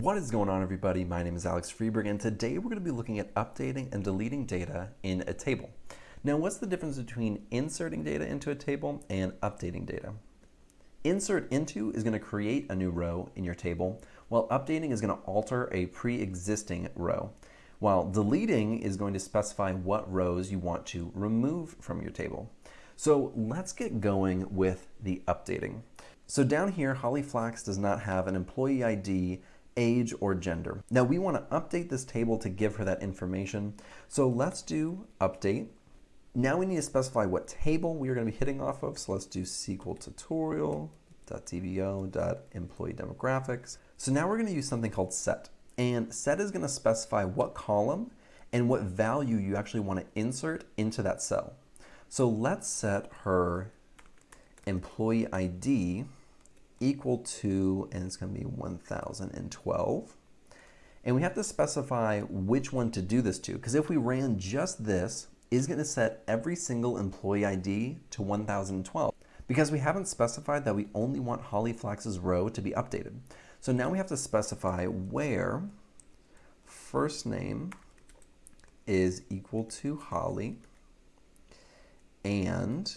What is going on everybody? My name is Alex Freberg and today we're going to be looking at updating and deleting data in a table. Now what's the difference between inserting data into a table and updating data? Insert into is going to create a new row in your table, while updating is going to alter a pre-existing row, while deleting is going to specify what rows you want to remove from your table. So let's get going with the updating. So down here, Holly Flax does not have an employee ID age, or gender. Now we want to update this table to give her that information. So let's do update. Now we need to specify what table we are going to be hitting off of. So let's do SQL tutorial.dbo.employee demographics. So now we're going to use something called set. And set is going to specify what column and what value you actually want to insert into that cell. So let's set her employee ID equal to, and it's going to be 1012. And we have to specify which one to do this to, because if we ran just this, is going to set every single employee ID to 1012 because we haven't specified that we only want Holly Flax's row to be updated. So now we have to specify where first name is equal to Holly and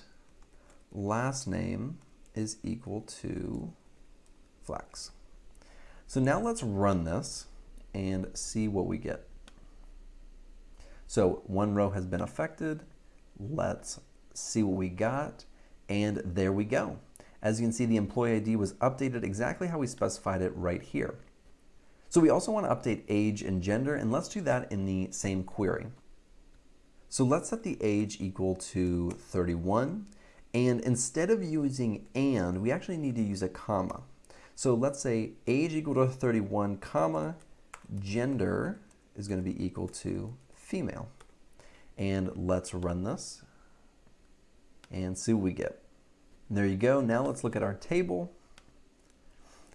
last name is equal to Flax. So now let's run this and see what we get. So one row has been affected. Let's see what we got. And there we go. As you can see, the employee ID was updated exactly how we specified it right here. So we also want to update age and gender, and let's do that in the same query. So let's set the age equal to 31 and instead of using and, we actually need to use a comma. So let's say age equal to 31, comma, gender is going to be equal to female. And let's run this and see what we get. And there you go. Now let's look at our table.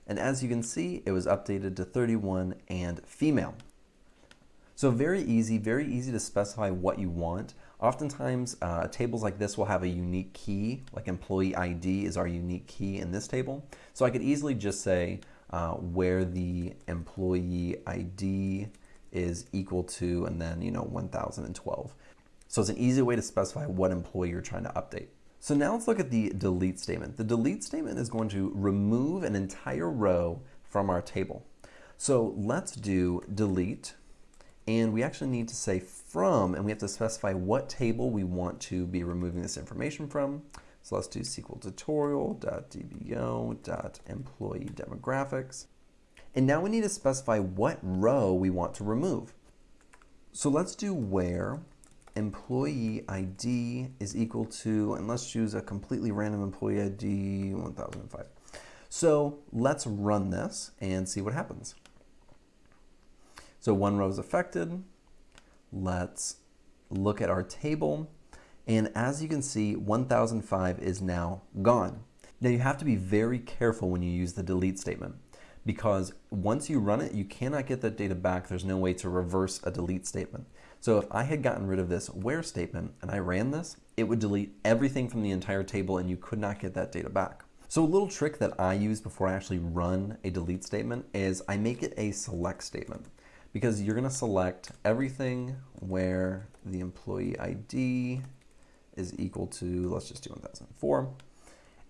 And as you can see, it was updated to 31 and female. So very easy, very easy to specify what you want. Oftentimes, uh, tables like this will have a unique key, like employee ID is our unique key in this table. So I could easily just say uh, where the employee ID is equal to, and then, you know, 1012. So it's an easy way to specify what employee you're trying to update. So now let's look at the delete statement. The delete statement is going to remove an entire row from our table. So let's do delete and we actually need to say from, and we have to specify what table we want to be removing this information from. So let's do SQL tutorial.dbo.employee demographics. And now we need to specify what row we want to remove. So let's do where employee ID is equal to, and let's choose a completely random employee ID 1005. So let's run this and see what happens. So one row is affected. Let's look at our table. And as you can see, 1005 is now gone. Now you have to be very careful when you use the delete statement because once you run it, you cannot get that data back. There's no way to reverse a delete statement. So if I had gotten rid of this where statement and I ran this, it would delete everything from the entire table and you could not get that data back. So a little trick that I use before I actually run a delete statement is I make it a select statement because you're going to select everything where the employee ID is equal to, let's just do 1004.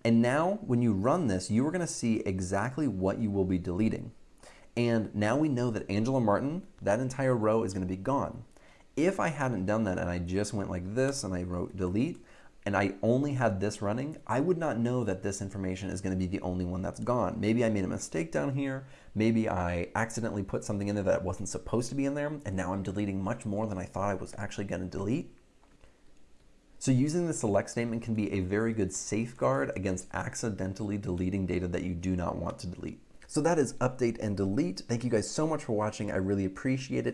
And now when you run this, you are going to see exactly what you will be deleting. And now we know that Angela Martin, that entire row is going to be gone. If I hadn't done that and I just went like this and I wrote delete, and I only had this running, I would not know that this information is going to be the only one that's gone. Maybe I made a mistake down here. Maybe I accidentally put something in there that wasn't supposed to be in there, and now I'm deleting much more than I thought I was actually going to delete. So using the select statement can be a very good safeguard against accidentally deleting data that you do not want to delete. So that is update and delete. Thank you guys so much for watching. I really appreciate it.